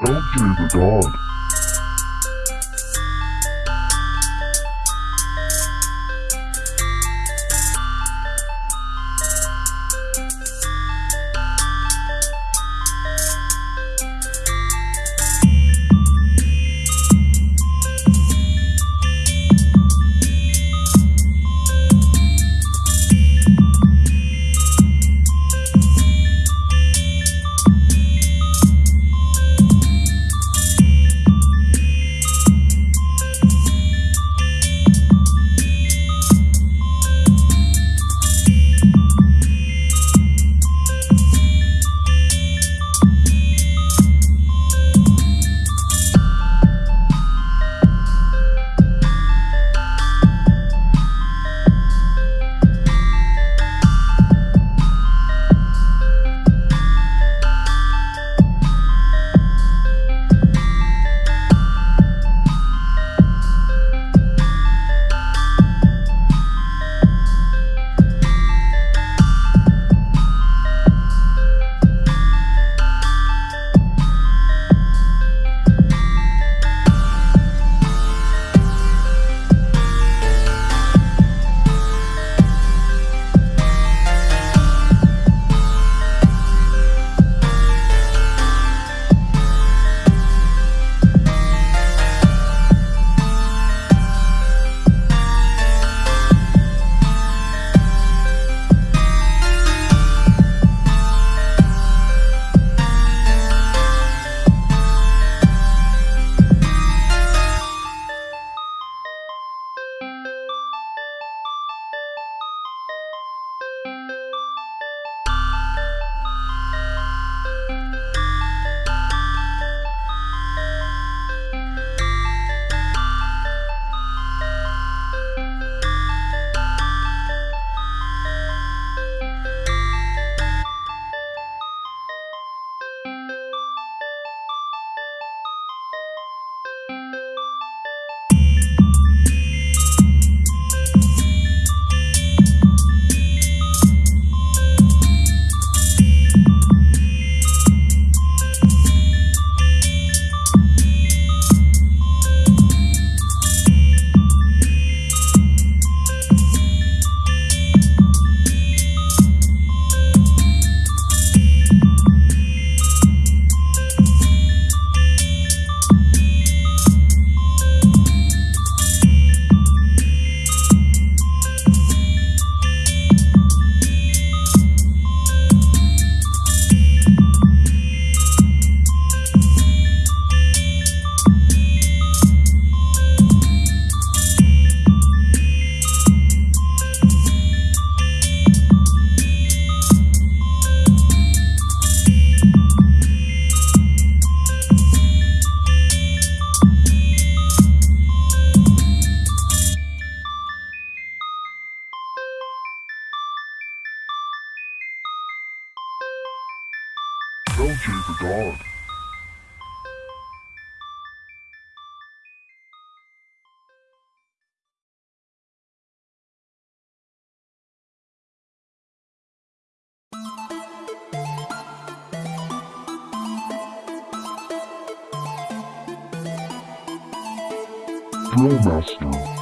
LJ the dog. Drill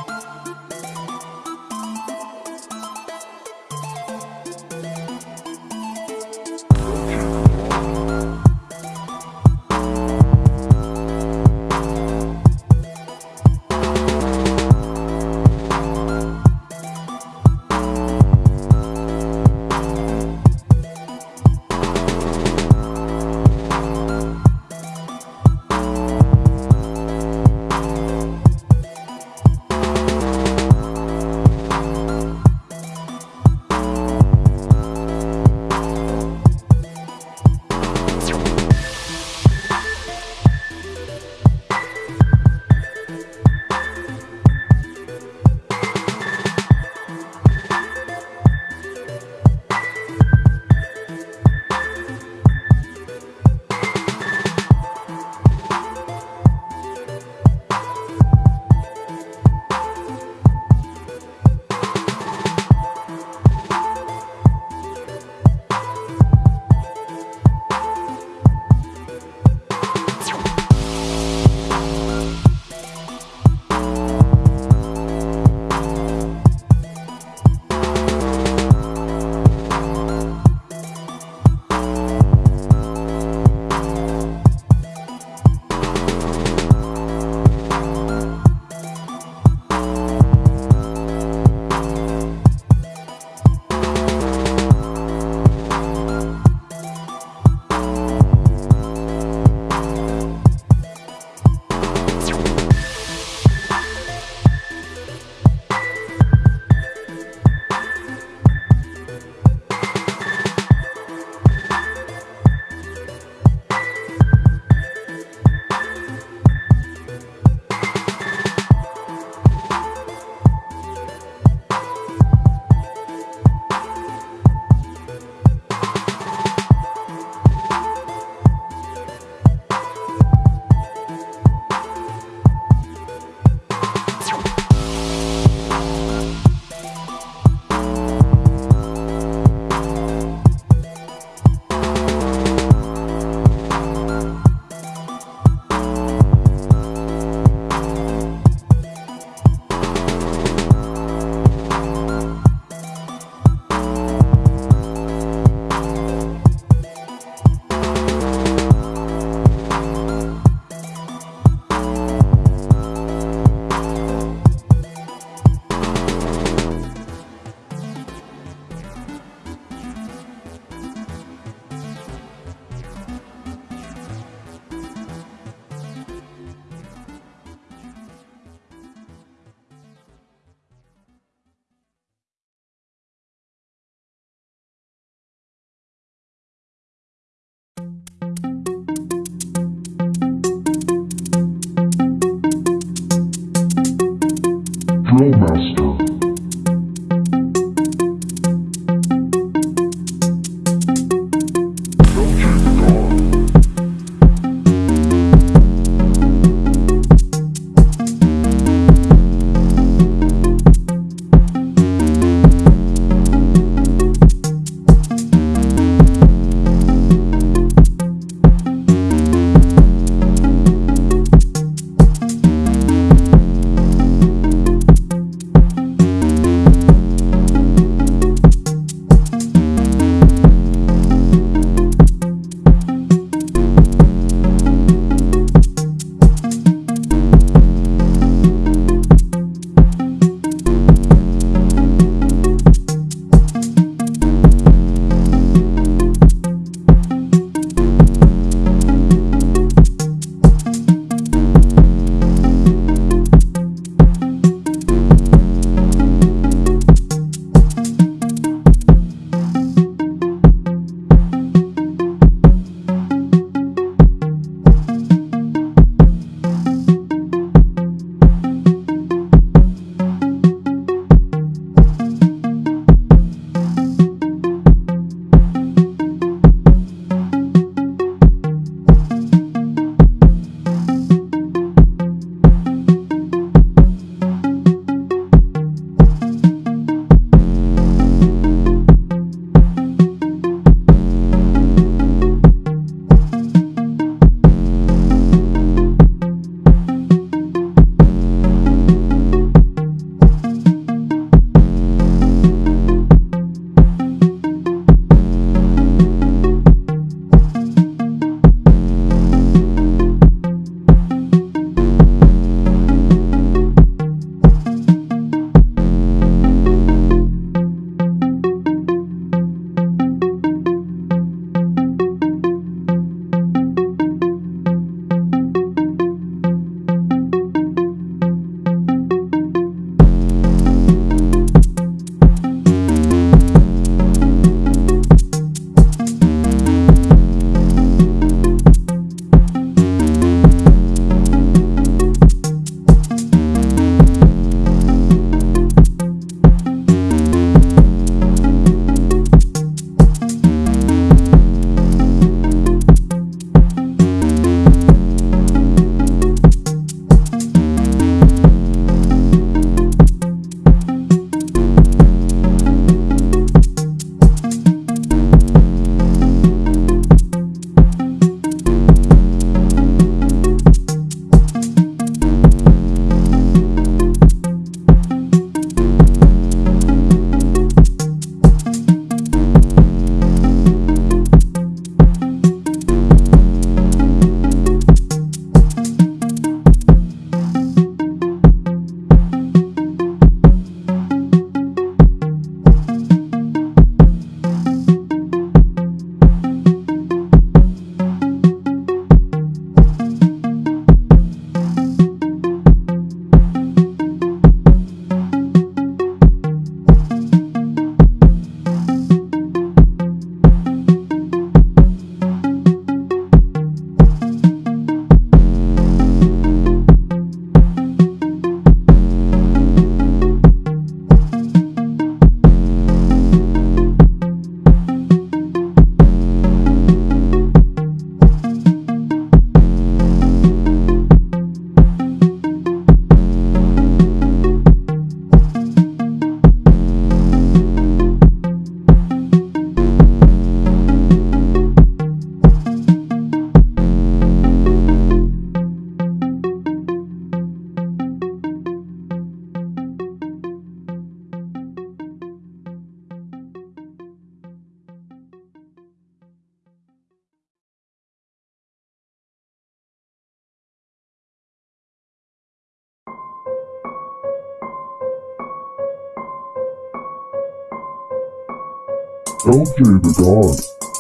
LJ the